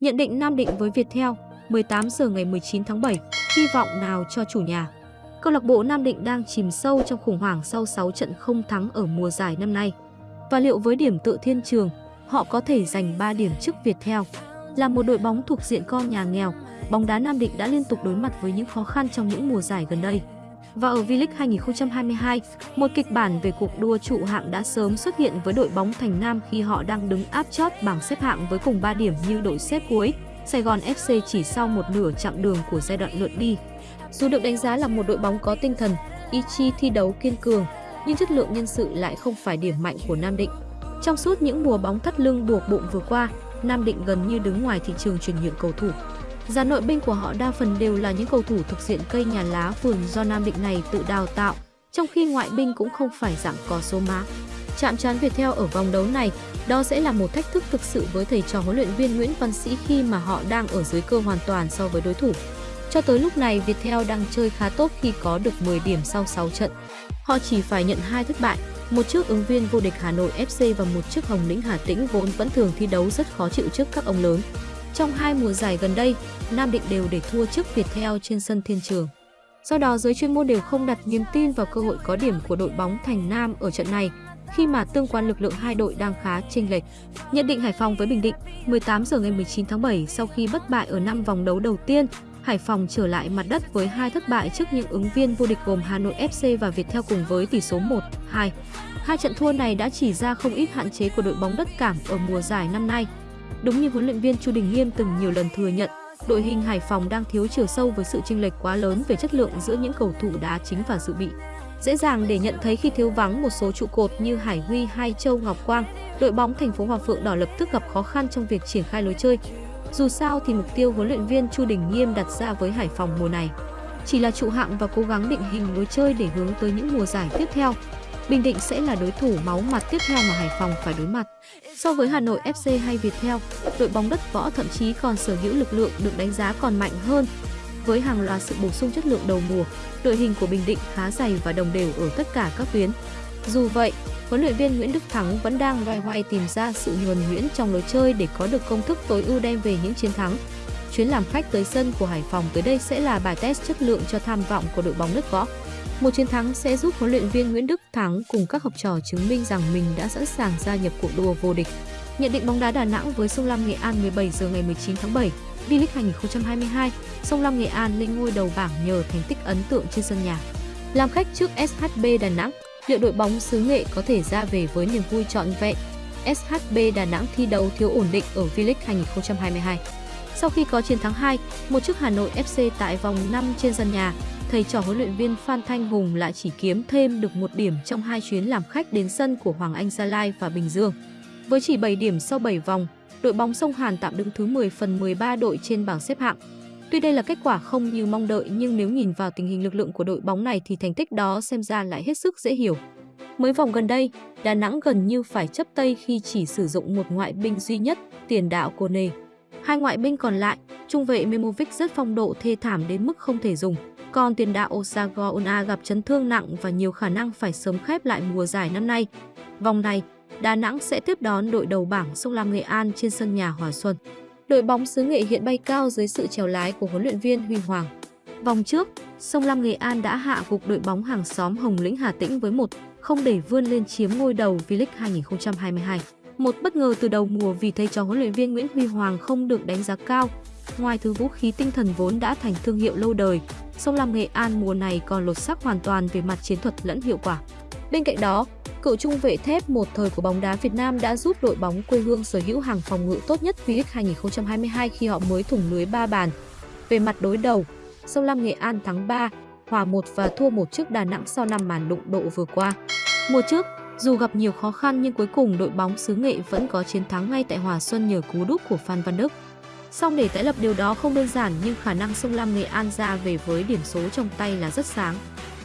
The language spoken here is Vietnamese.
Nhận định Nam Định với Viettel, 18 giờ ngày 19 tháng 7, hy vọng nào cho chủ nhà. Câu lạc bộ Nam Định đang chìm sâu trong khủng hoảng sau 6 trận không thắng ở mùa giải năm nay. Và liệu với điểm tự thiên trường, họ có thể giành 3 điểm trước Viettel? Là một đội bóng thuộc diện con nhà nghèo, bóng đá Nam Định đã liên tục đối mặt với những khó khăn trong những mùa giải gần đây. Và ở V-League 2022, một kịch bản về cuộc đua trụ hạng đã sớm xuất hiện với đội bóng Thành Nam khi họ đang đứng áp chót bảng xếp hạng với cùng 3 điểm như đội xếp cuối, Sài Gòn FC chỉ sau một nửa chặng đường của giai đoạn lượt đi. Dù được đánh giá là một đội bóng có tinh thần, ý chí thi đấu kiên cường, nhưng chất lượng nhân sự lại không phải điểm mạnh của Nam Định. Trong suốt những mùa bóng thắt lưng buộc bụng vừa qua, Nam Định gần như đứng ngoài thị trường chuyển nhượng cầu thủ. Dàn nội binh của họ đa phần đều là những cầu thủ thuộc diện cây nhà lá vườn do Nam Định này tự đào tạo, trong khi ngoại binh cũng không phải dạng có số má. Chạm trán Viettel ở vòng đấu này, đó sẽ là một thách thức thực sự với thầy trò huấn luyện viên Nguyễn Văn Sĩ khi mà họ đang ở dưới cơ hoàn toàn so với đối thủ. Cho tới lúc này, Viettel đang chơi khá tốt khi có được 10 điểm sau 6 trận. Họ chỉ phải nhận hai thất bại, một trước ứng viên vô địch Hà Nội FC và một trước Hồng Lĩnh Hà Tĩnh vốn vẫn thường thi đấu rất khó chịu trước các ông lớn. Trong hai mùa giải gần đây, Nam Định đều để thua trước Viettel trên sân Thiên Trường. Do đó, giới chuyên môn đều không đặt niềm tin vào cơ hội có điểm của đội bóng Thành Nam ở trận này, khi mà tương quan lực lượng hai đội đang khá chênh lệch. Nhận định Hải Phòng với Bình Định, 18 giờ ngày 19 tháng 7 sau khi bất bại ở năm vòng đấu đầu tiên, Hải Phòng trở lại mặt đất với hai thất bại trước những ứng viên vô địch gồm Hà Nội FC và Viettel cùng với tỷ số 1-2. Hai trận thua này đã chỉ ra không ít hạn chế của đội bóng đất cảng ở mùa giải năm nay. Đúng như huấn luyện viên Chu Đình Nghiêm từng nhiều lần thừa nhận, đội hình Hải Phòng đang thiếu chiều sâu với sự chênh lệch quá lớn về chất lượng giữa những cầu thủ đá chính và dự bị. Dễ dàng để nhận thấy khi thiếu vắng một số trụ cột như Hải Huy hay Châu Ngọc Quang, đội bóng thành phố Hòa Phượng Đỏ lập tức gặp khó khăn trong việc triển khai lối chơi. Dù sao thì mục tiêu huấn luyện viên Chu Đình Nghiêm đặt ra với Hải Phòng mùa này chỉ là trụ hạng và cố gắng định hình lối chơi để hướng tới những mùa giải tiếp theo. Bình Định sẽ là đối thủ máu mặt tiếp theo mà Hải Phòng phải đối mặt. So với Hà Nội FC hay Viettel, đội bóng đất võ thậm chí còn sở hữu lực lượng được đánh giá còn mạnh hơn. Với hàng loạt sự bổ sung chất lượng đầu mùa, đội hình của Bình Định khá dày và đồng đều ở tất cả các tuyến. Dù vậy, huấn luyện viên Nguyễn Đức Thắng vẫn đang loay hoay tìm ra sự nhuần nhuyễn trong lối chơi để có được công thức tối ưu đem về những chiến thắng. Chuyến làm khách tới sân của Hải Phòng tới đây sẽ là bài test chất lượng cho tham vọng của đội bóng đất võ. Một chiến thắng sẽ giúp huấn luyện viên Nguyễn Đức Thắng cùng các học trò chứng minh rằng mình đã sẵn sàng gia nhập cuộc đua vô địch. Nhận định bóng đá Đà Nẵng với Sông Lam Nghệ An 17 giờ ngày 19 tháng 7, V-League 2022, Sông Lam Nghệ An lên ngôi đầu bảng nhờ thành tích ấn tượng trên sân nhà. Làm khách trước SHB Đà Nẵng, liệu đội bóng xứ Nghệ có thể ra về với niềm vui trọn vẹn? SHB Đà Nẵng thi đấu thiếu ổn định ở V-League 2022. Sau khi có chiến thắng 2, một trước Hà Nội FC tại vòng 5 trên sân nhà, thầy trò huấn luyện viên Phan Thanh Hùng lại chỉ kiếm thêm được một điểm trong hai chuyến làm khách đến sân của Hoàng Anh Gia Lai và Bình Dương. Với chỉ 7 điểm sau 7 vòng, đội bóng sông Hàn tạm đứng thứ 10 phần 13 đội trên bảng xếp hạng. Tuy đây là kết quả không như mong đợi nhưng nếu nhìn vào tình hình lực lượng của đội bóng này thì thành tích đó xem ra lại hết sức dễ hiểu. Mới vòng gần đây, Đà Nẵng gần như phải chấp tay khi chỉ sử dụng một ngoại binh duy nhất, tiền đạo Kone. Hai ngoại binh còn lại, trung vệ Memovic rất phong độ thê thảm đến mức không thể dùng. Còn tiền đạo Osago Ona gặp chấn thương nặng và nhiều khả năng phải sớm khép lại mùa giải năm nay. Vòng này, Đà Nẵng sẽ tiếp đón đội đầu bảng Sông Lam Nghệ An trên sân nhà Hòa Xuân. Đội bóng xứ Nghệ hiện bay cao dưới sự chèo lái của huấn luyện viên Huy Hoàng. Vòng trước, Sông Lam Nghệ An đã hạ gục đội bóng hàng xóm Hồng Lĩnh Hà Tĩnh với một không để vươn lên chiếm ngôi đầu V-League 2022. Một bất ngờ từ đầu mùa vì thầy trò huấn luyện viên Nguyễn Huy Hoàng không được đánh giá cao. Ngoài thứ vũ khí tinh thần vốn đã thành thương hiệu lâu đời, Sông Lam Nghệ An mùa này còn lột xác hoàn toàn về mặt chiến thuật lẫn hiệu quả. Bên cạnh đó, cựu trung vệ thép một thời của bóng đá Việt Nam đã giúp đội bóng quê hương sở hữu hàng phòng ngự tốt nhất V-League 2022 khi họ mới thủng lưới 3 bàn. Về mặt đối đầu, Sông Lam Nghệ An thắng 3, hòa 1 và thua 1 trước Đà Nẵng sau 5 màn đụng độ vừa qua. Mùa trước, dù gặp nhiều khó khăn nhưng cuối cùng đội bóng xứ Nghệ vẫn có chiến thắng ngay tại Hòa Xuân nhờ cú đúp của Phan Văn Đức. Song để tái lập điều đó không đơn giản, nhưng khả năng sông Lam Nghệ An ra về với điểm số trong tay là rất sáng.